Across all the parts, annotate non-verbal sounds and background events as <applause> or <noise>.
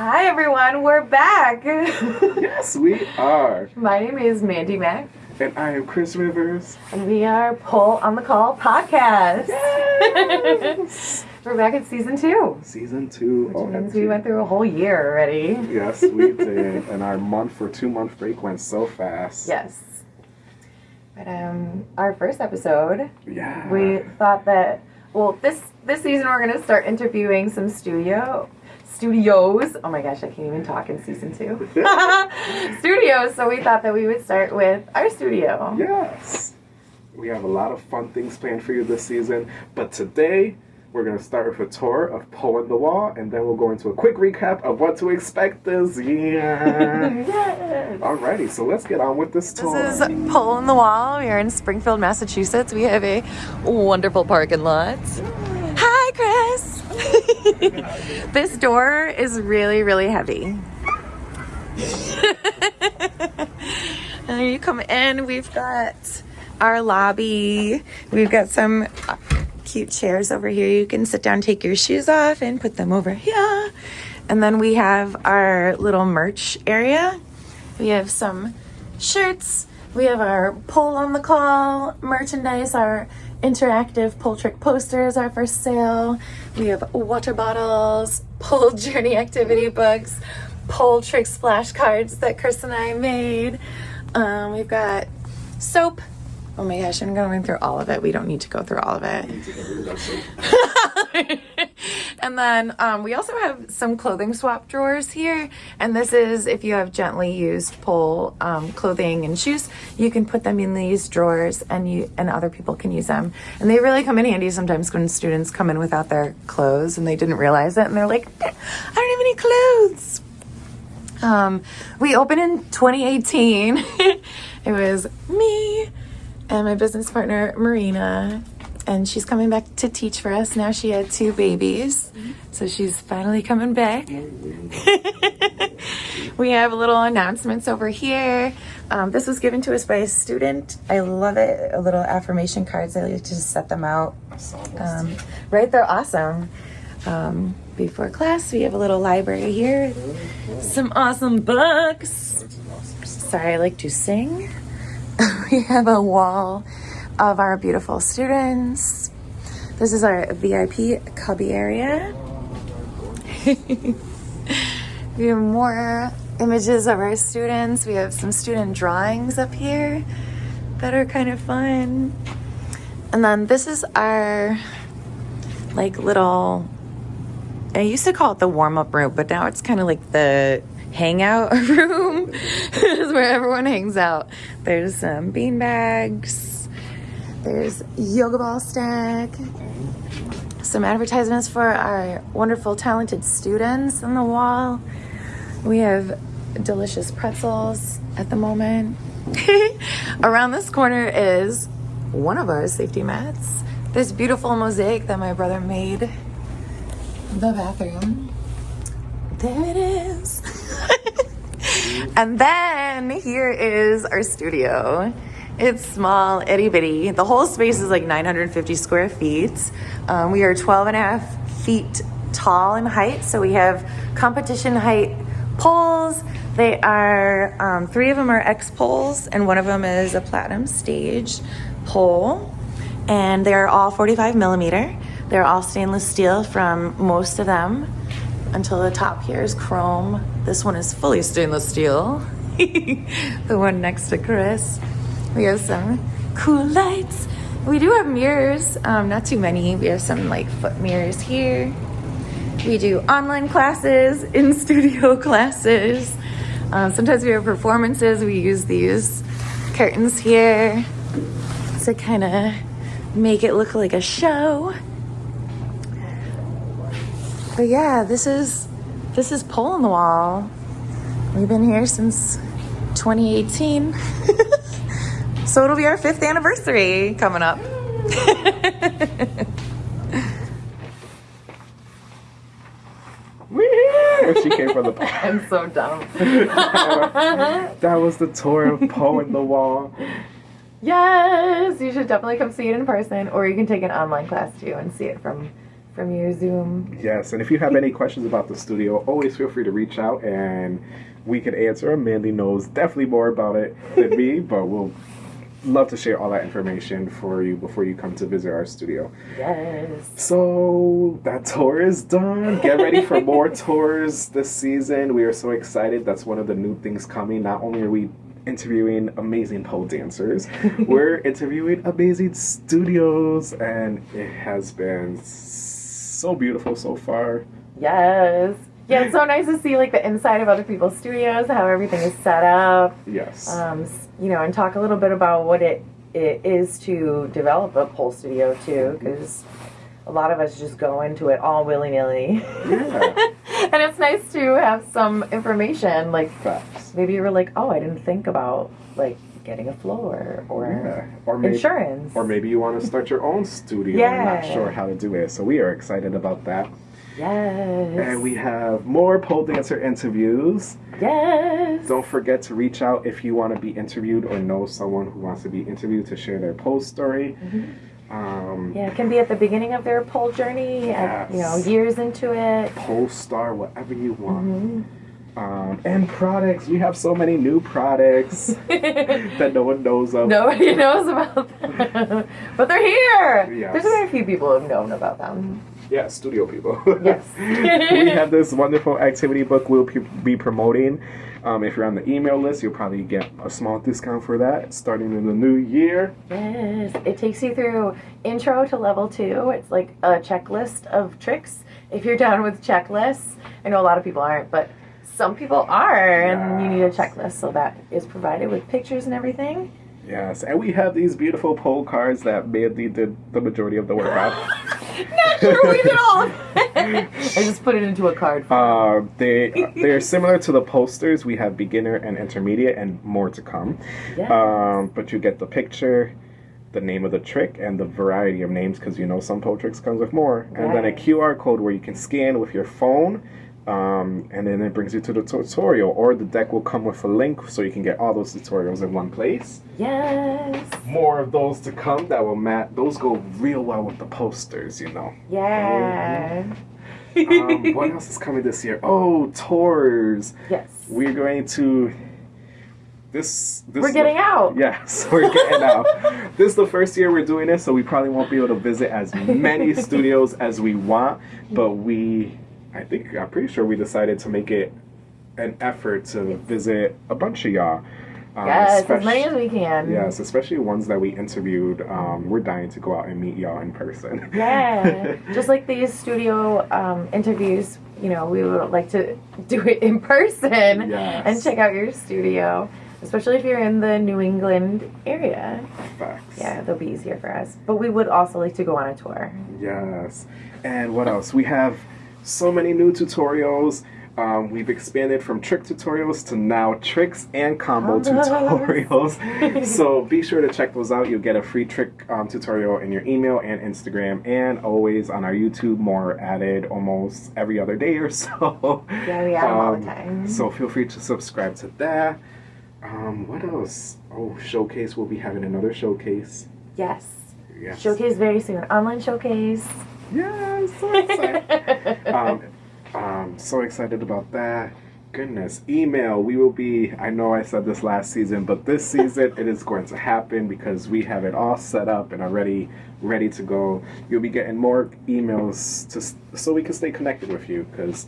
Hi everyone, we're back. <laughs> Yes, we are. My name is Mandy Mack, And I am Chris Rivers. and we are Pull on the Call podcast. Yes. <laughs> we're back at season two, Season two. which oh, means we went through a whole year already. Yes, we <laughs> did. and our month or two month break went so fast. Yes. But um, our first episode, Yeah. we thought that well, this this season we're gonna start interviewing some studio studios. Oh my gosh, I can't even talk in season two. <laughs> studios. So we thought that we would start with our studio. Yes. We have a lot of fun things planned for you this season. But today, we're going to start with a tour of Pole in the Wall, and then we'll go into a quick recap of what to expect this year. <laughs> Yes. Alrighty, so let's get on with this tour. This is Pole in the Wall. We are in Springfield, Massachusetts. We have a wonderful parking lot. Hi, Chris. <laughs> <laughs> this door is really, really heavy. and <laughs> you come in, we've got our lobby. We've got some cute chairs over here. You can sit down, take your shoes off, and put them over here. And then we have our little merch area. We have some shirts. We have our pull on the call merchandise. Our interactive pole trick posters are for sale. We have water bottles, pull <laughs> journey activity books, pole trick splash cards that Chris and I made. Um, we've got soap. Oh my gosh, I'm going through all of it. We don't need to go through all of it. <laughs> <laughs> and then um, we also have some clothing swap drawers here. And this is if you have gently used pull um, clothing and shoes, you can put them in these drawers, and you and other people can use them. And they really come in handy sometimes when students come in without their clothes and they didn't realize it, and they're like, I don't have any clothes. Um, we opened in 2018. <laughs> it was me and my business partner Marina, and she's coming back to teach for us. Now she had two babies, so she's finally coming back. <laughs> we have little announcements over here. Um, this was given to us by a student. I love it. A little affirmation cards. I like to just set them out. Um, right, they're awesome. Um, before class, we have a little library here. Some awesome books. Sorry, I like to sing. <laughs> we have a wall of our beautiful students. This is our VIP cubby area. <laughs> we have more images of our students. We have some student drawings up here that are kind of fun. And then this is our like little I used to call it the warm up room, but now it's kind of like the hangout <laughs> room. <laughs> is where everyone hangs out. There's some bean bags. There's yoga ball stack. Some advertisements for our wonderful, talented students on the wall. We have delicious pretzels at the moment. <laughs> Around this corner is one of our safety mats. This beautiful mosaic that my brother made the bathroom. There it is. <laughs> and then here is our studio. It's small, itty bitty. The whole space is like 950 square feet. Um, we are 12 and a half feet tall in height, so we have competition height poles. They are, um, three of them are X poles, and one of them is a platinum stage pole. And they're all 45 millimeter. They're all stainless steel from most of them until the top here is chrome. This one is fully stainless steel. <laughs> the one next to Chris. We have some cool lights. We do have mirrors, um, not too many. We have some like foot mirrors here. We do online classes, <laughs> in studio <laughs> classes. Um, sometimes we have performances. We use these curtains here to kind of make it look like a show. But yeah, this is this is Pole in the Wall. We've been here since 2018. <laughs> so it'll be our fifth anniversary coming up. <laughs> Woo! She came from the <laughs> I'm so dumb. <laughs> That was the tour of Pole in the Wall. Yes, you should definitely come see it in person, or you can take an online class too and see it from from your Zoom. Yes, and if you have any questions about the studio, always feel free to reach out and we can answer them. Mandy knows definitely more about it than me, but we'll love to share all that information for you before you come to visit our studio. Yes. So that tour is done. Get ready for <laughs> more tours this season. We are so excited. That's one of the new things coming. Not only are we interviewing amazing pole dancers, <laughs> we're interviewing amazing studios, and it has been so beautiful so far. Yes. Yeah, it's so nice to see like the inside of other people's studios, how everything is set up. Yes. Um, you know, and talk a little bit about what it, it is to develop a pole studio too, because a lot of us just go into it all willy nilly. Yeah. <laughs> and it's nice to have some information. Like Facts. maybe you were like, oh, I didn't think about like getting a floor or Yeah. Or maybe, insurance. or maybe you want to start your own studio and not sure how to do it. So we are excited about that. Yes. And we have more pole dancer interviews. Yes. Don't forget to reach out if you want to be interviewed or know someone who wants to be interviewed to share their pole story. Um, Yeah, it can be at the beginning of their pole journey, at, you know, years into it. Pole star, whatever you want. Mhm. Um, and products. We have so many new products <laughs> that no one knows of. Nobody <laughs> knows about them, but they're here. Yes. There's very few people who've known about them. Yeah, studio people. Yes. <laughs> we have this wonderful activity book we'll be promoting. Um, if you're on the email list, you'll probably get a small discount for that starting in the new year. Yes, it takes you through intro to level two. It's like a checklist of tricks. If you're down with checklists, I know a lot of people aren't, but some people are, and you need a checklist. So that is provided with pictures and everything. Yes, and we have these beautiful pole cards that Mandy did the majority of the work on. <laughs> Not sure we did all. <laughs> I just put it into a card. Uh, they they're similar to the posters. We have beginner and intermediate, and more to come. Yes. Um, but you get the picture, the name of the trick, and the variety of names because you know some pole tricks comes with more. And then a QR code where you can scan with your phone. Um, and then it brings you to the tutorial, or the deck will come with a link so you can get all those tutorials in one place. yes. More of those to come that will mat. Those go real well with the posters, you know. Yeah. Um, <laughs> what else is coming this year? Oh, tours. yes. We're going to. This. this We're getting out. Yes, <laughs> we're getting out. This is the first year we're doing this, so we probably won't be able to visit as many <laughs> studios as we want. But we, I think, I'm pretty sure we decided to make it an effort to visit a bunch of y'all. Um, Yes, as many as we can. Yes, especially ones that we interviewed. Um, we're dying to go out and meet y'all in person. <laughs> Yeah, just like these studio um, interviews, you know, we would like to do it in person Yes. and check out your studio, especially if you're in the New England area. Facts. Yeah, that'll be easier for us. But we would also like to go on a tour. Yes. And what else? We have so many new tutorials. Um, we've expanded from trick tutorials to now tricks and combo tutorials. <laughs> so be sure to check those out. You'll get a free trick um, tutorial in your email and Instagram, and always on our YouTube. More added almost every other day or so. Yeah, we add 'em all the Um, time. So feel free to subscribe to that. Um, what else? Oh, showcase. We'll be having another showcase. Yes. Yes. Showcase very soon. Online showcase. Yeah, so excited. <laughs> um, <laughs> um, so excited about that. Goodness, email. We will be. I know I said this last season, but this <laughs> season it is going to happen because we have it all set up and already ready to go. You'll be getting more emails to so we can stay connected with you because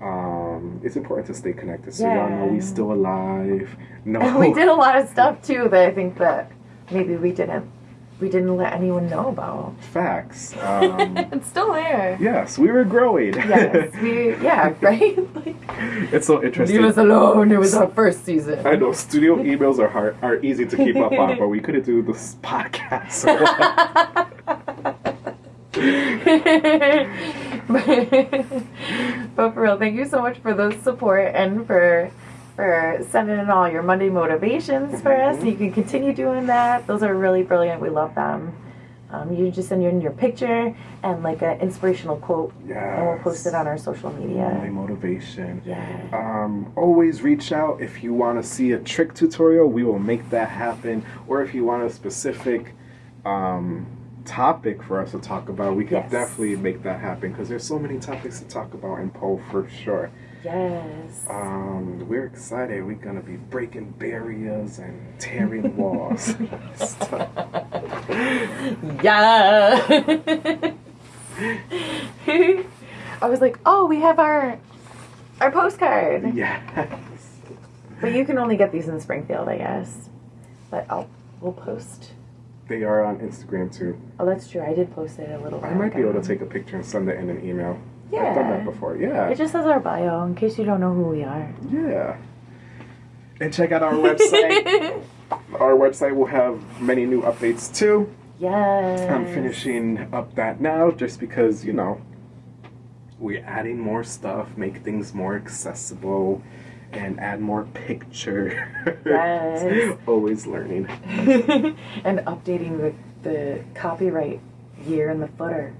um, it's important to stay connected. So y'all know we Yeah. still alive. <laughs> No, And we did a lot of stuff too that I think that maybe we didn't we didn't let anyone know about. facts. <laughs> Um, it's still there. yes, we were growing. Yes, we <laughs> yeah, right? <laughs> Like it's so interesting. leave us alone. It was our first season. I know studio emails are hard, are easy to keep up on, but we couldn't do this podcast. but for real, thank you so much for the support and for for sending in all your Monday motivations for us. Mhm. You can continue doing that. Those are really brilliant. We love them. Um, you just send in your picture and like an inspirational quote, and we'll post it on our social media. motivation. Yeah. Um, always reach out if you want to see a trick tutorial. We will make that happen. Or if you want a specific um, topic for us to talk about, we can Yes. definitely make that happen because there's so many topics to talk about in pole for sure. Yes. Um, we're excited. We're gonna be breaking barriers and tearing walls. <laughs> Yeah. I was like, oh, we have our our postcard. yes. But you can only get these in Springfield, I guess. But I'll we'll post. They are on Instagram too. Oh, that's true. I did post it a little I might be able to take a picture and send it in an email. I've done that Yeah. before. Yeah. It just says our bio in case you don't know who we are. Yeah. And check out our website. <laughs> our website will have many new updates too. yes. I'm finishing up that now just because, you know, we're adding more stuff, make things more accessible, and add more picture. Yes. <laughs> Always learning. <laughs> and updating the, the copyright year in the footer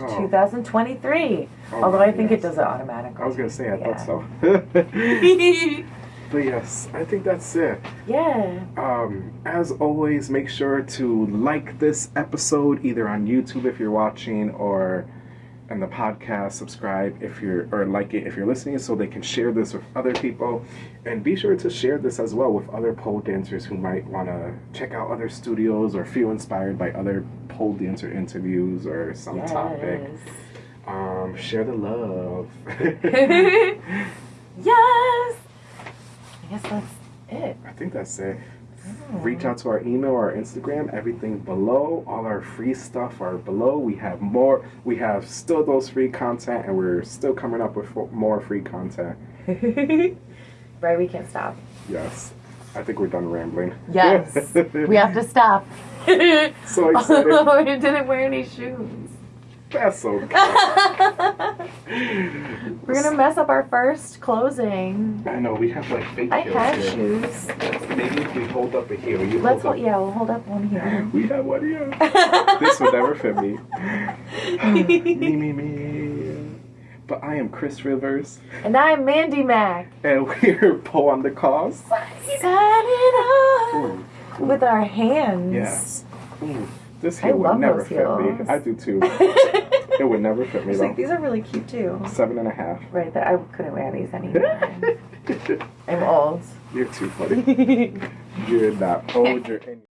Oh. 2023. Oh, Although I think yes. it does it automatically. I was gonna say I Yeah. thought so. <laughs> but yes, I think that's it. yeah. Um, as always, make sure to like this episode either on YouTube if you're watching or on the podcast. Subscribe if you're or like it if you're listening, so they can share this with other people. And be sure to share this as well with other pole dancers who might want to check out other studios or feel inspired by other pole dancer interviews or some topic. Um, share the love. <laughs> <laughs> yes. I guess that's it. I think that's it. Reach out to our email or our Instagram. Everything below. All our free stuff are below. We have more. We have still those free content, and we're still coming up with more free content. <laughs> right, we can't stop. Yes. I think we're done rambling. Yes. <laughs> we have to stop. So <laughs> excited. Oh, you didn't wear any shoes. That's okay. <laughs> We're gonna mess up our first closing. I know we have like fake I had here. shoes. Maybe if we hold up a heel, you Let's hold hold, up. yeah, we'll hold up one here. <laughs> We have one here. <laughs> this would never fit me. me, me, me. But I am Chris Rivers, and I'm Mandy Mac. and we're Poe on the Cause. Signing off Ooh, with our hands. yes. Ooh, this I would love never those fit me. heels. I do too. <laughs> It would never fit me It's like these are really cute too. Seven and a half. Right, that I couldn't wear these <laughs> anymore. I'm old. You're too funny. <laughs> You're not old. You're any.